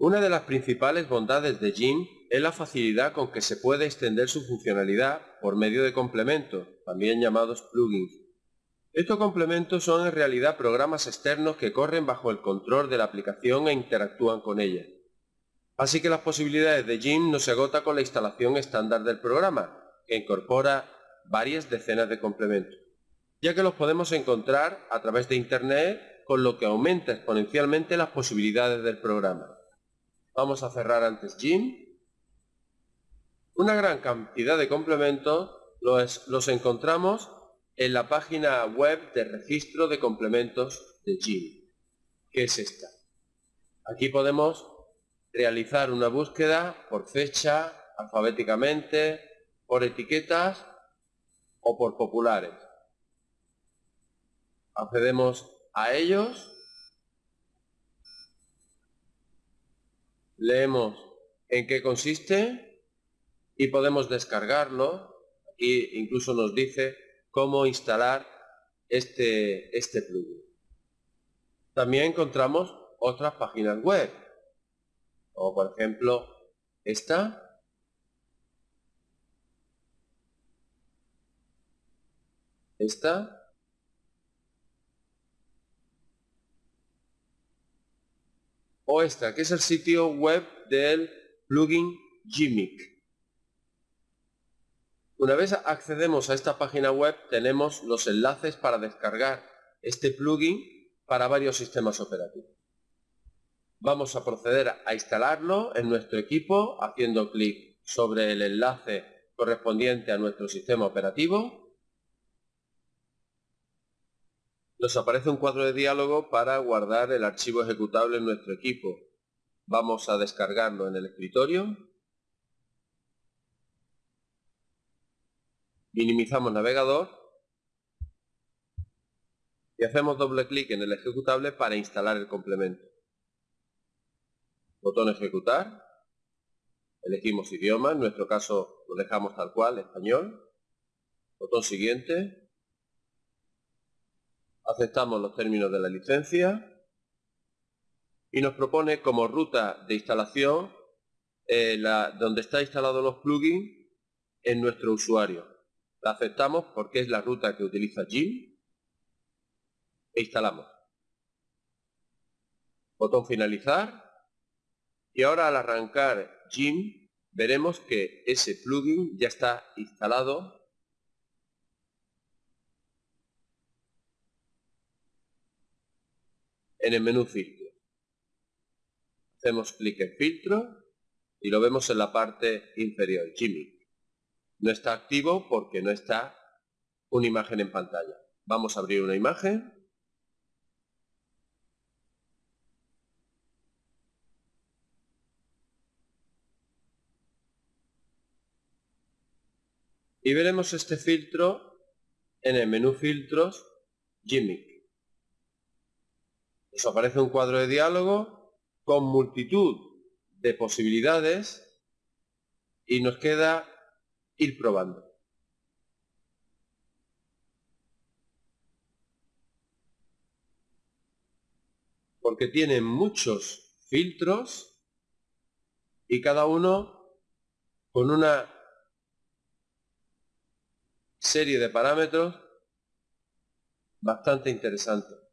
Una de las principales bondades de Jim es la facilidad con que se puede extender su funcionalidad por medio de complementos, también llamados plugins. Estos complementos son en realidad programas externos que corren bajo el control de la aplicación e interactúan con ella. Así que las posibilidades de Jim no se agota con la instalación estándar del programa, que incorpora varias decenas de complementos, ya que los podemos encontrar a través de Internet, con lo que aumenta exponencialmente las posibilidades del programa. Vamos a cerrar antes Jim. Una gran cantidad de complementos los, encontramos en la página web de registro de complementos de Jim, que es esta. Aquí podemos realizar una búsqueda por fecha, alfabéticamente, por etiquetas o por populares. Accedemos a ellos leemos en qué consiste y podemos descargarlo. Aquí incluso nos dice cómo instalar este, este plugin. También encontramos otras páginas web, como por ejemplo esta. Esta o esta, que es el sitio web del plugin Gimic. Una vez accedemos a esta página web tenemos los enlaces para descargar este plugin para varios sistemas operativos. Vamos a proceder a instalarlo en nuestro equipo haciendo clic sobre el enlace correspondiente a nuestro sistema operativo Nos aparece un cuadro de diálogo para guardar el archivo ejecutable en nuestro equipo. Vamos a descargarlo en el escritorio. Minimizamos navegador. Y hacemos doble clic en el ejecutable para instalar el complemento. Botón ejecutar. Elegimos idioma, en nuestro caso lo dejamos tal cual, español. Botón siguiente aceptamos los términos de la licencia y nos propone como ruta de instalación eh, donde está instalado los plugins en nuestro usuario. La aceptamos porque es la ruta que utiliza Jim e instalamos. Botón finalizar y ahora al arrancar Jim veremos que ese plugin ya está instalado en el menú filtro. Hacemos clic en filtro y lo vemos en la parte inferior, Jimmy. No está activo porque no está una imagen en pantalla. Vamos a abrir una imagen. Y veremos este filtro en el menú filtros Jimmy. Nos aparece un cuadro de diálogo con multitud de posibilidades y nos queda ir probando. Porque tiene muchos filtros y cada uno con una serie de parámetros bastante interesante.